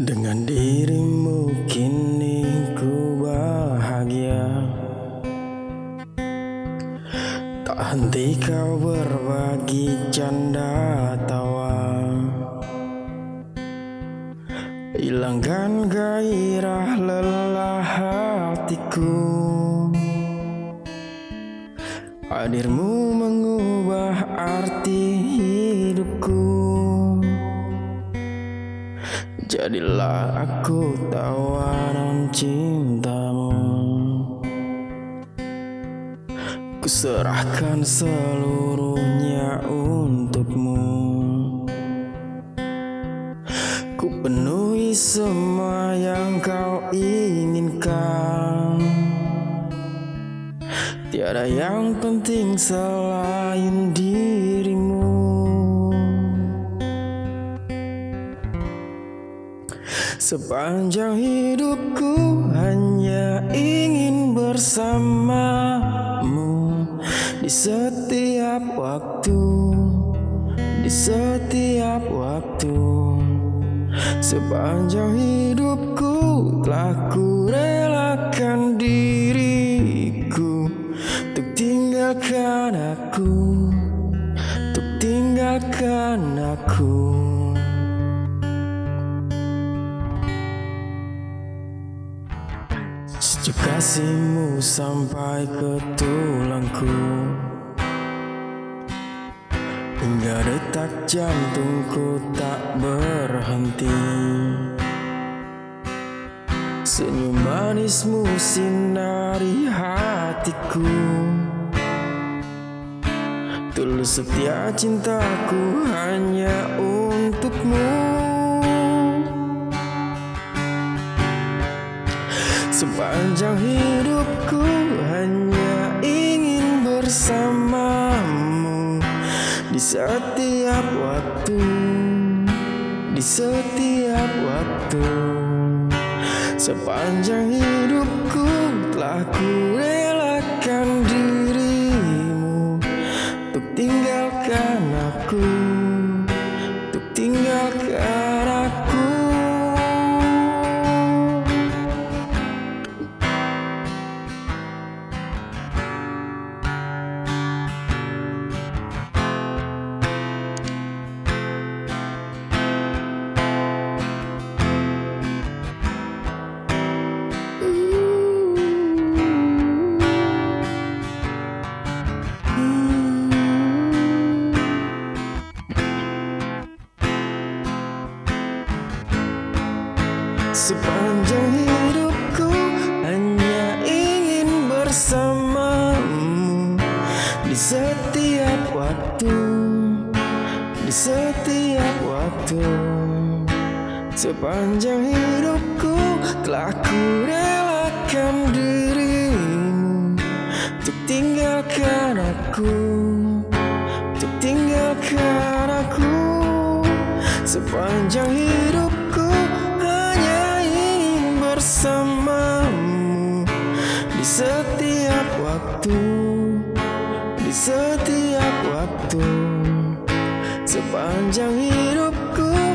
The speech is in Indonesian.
Dengan dirimu kini ku bahagia. Tak henti kau berbagi canda tawa. Hilangkan gairah lelah hatiku. Hadirmu mengubah arti Jadilah aku tawanan cintamu. Ku serahkan seluruhnya untukmu. Ku penuhi semua yang kau inginkan. Tiada yang penting selain dirimu Sepanjang hidupku hanya ingin bersamamu. Di setiap waktu Di setiap waktu. Sepanjang hidupku telah ku relakan diriku. Untuk tinggalkan aku Untuk tinggalkan aku Sejuk kasihmu sampai ke tulangku. Hingga detak jantungku tak berhenti. Senyum manismu sinari hatiku. Tulus setia cintaku hanya untukmu Sepanjang hidupku hanya ingin bersamamu. Di setiap waktu Di setiap waktu. Sepanjang hidupku telah ku relakan dirimu. Untuk tinggalkan aku Untuk tinggalkan Sepanjang hidupku hanya ingin bersamamu. Di setiap waktu Di setiap waktu Sepanjang hidupku telah ku relakan dirimu. Untuk tinggalkan aku Untuk tinggalkan aku. Sepanjang hidup bersamamu di setiap waktu, di setiap waktu sepanjang hidupku.